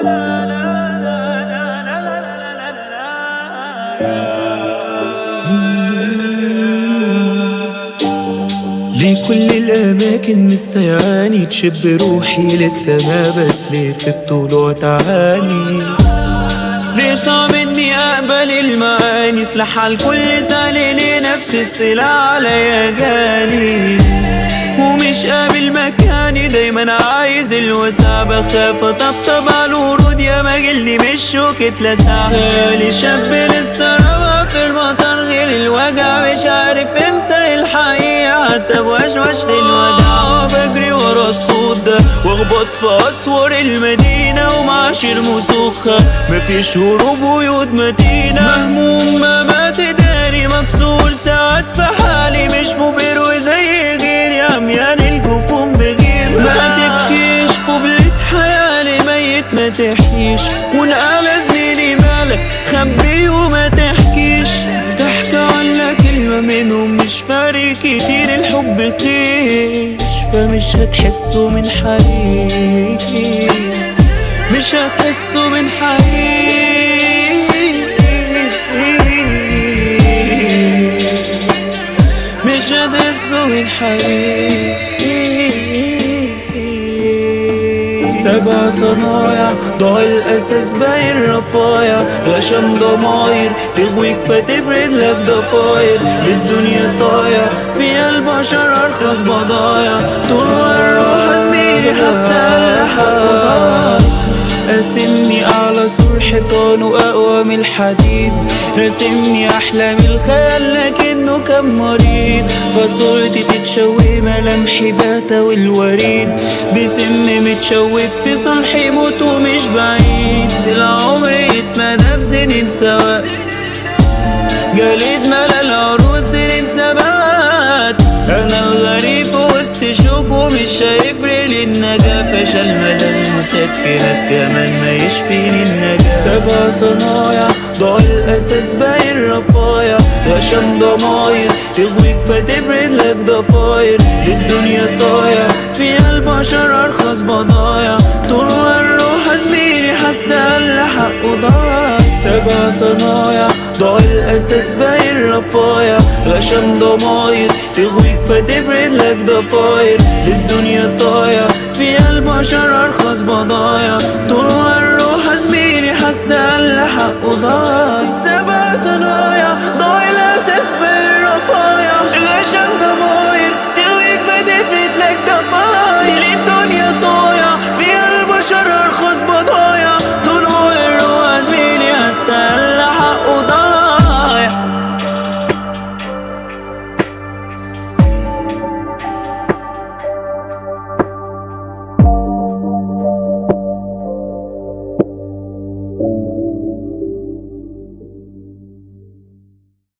ليه كل الأماكن مستيعاني تشب روحي لسه ما في الطلوع وتعاني ليه صعب اني اقبل المعاني سلاح على الكل زعلاني نفس السلاح عليا جاني ومش قابل مكان مكاني دايما عايز الوسع. بخاف اطبطب على الورود يا ما جلدي مش شوك اتلسع خالي شاب لسه رابع في المطر غير الوجع. مش عارف إمتى الحقيقة. حتى بوشوشة الوداع. بجري ورا الصوت ده واخبط في أسوار المدينة. ومعاشر مسخة مفيش هروب ويود متينة مهموم ما مات تحكيش والآلة زميلي مالك خبي وما تحكيش. تحكي ولا كلمة منهم مش فارق كتير الحب خيش فمش هتحسوا من حقيقي مش هتحسوا من حقيقي. مش هتحسوا من حقيقي. سبع صنايع ضاع الأساس باين رفايع. غشم ضماير تغويك فتفرد لك ضفاير للدنيا طايع فيها البشر أرخص بضايع. طول الروح زميلي حسن لحق قاسمني أعلى سور حيطان وأقوى من الحديد. راسمني أحلام الخيال لكنه كان مريض. فصورتي تتشوه ملامحي باتا والوريد. بسم متشوب في صلحي موت ومش بعيد. العمر يتمدى بسنين سوا جليد ملأ العروس سنين سبات. أنا الغريب في وسط شوك ومش هيفرق للنجاة فشل ملا المسكنات كمان ما يشفيني. سبع صنايع ضاع الاساس باين رفايع غشم ضماير تغويك فتفرد لك ضفاير. للدنيا طايع فيها البشر أرخص بضايع طول الروح زميلي حسن لحقه ضايع سبع صنايع ضاع الاساس باين رفايع غشم ضماير تغويك فتفرد لك ضفاير. للدنيا طايع فيها البشر أرخص بضايع